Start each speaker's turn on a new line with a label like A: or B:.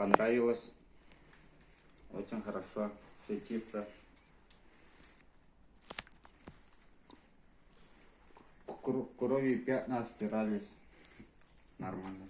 A: понравилось. Очень хорошо, все чисто. Кур- пятна стирались. Нормально.